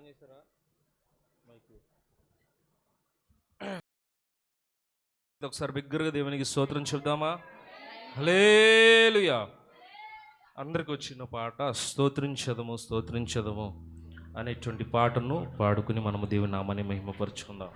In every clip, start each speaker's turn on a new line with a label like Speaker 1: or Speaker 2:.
Speaker 1: On చేశారా? Mic. ఒకసారి బిగ్గరగా దేవునికి స్తోత్రం చెప్దామా హలేలుయా అందరికి వచ్చిన పాట స్తోత్రించదము స్తోత్రించదము అనేటువంటి పాటను పాడుకుని మనము దేవుని నామాన్ని మహిమపరుచుకుందాం.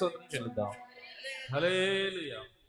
Speaker 1: బిగ్గరగా దేవునికి స్తోత్రం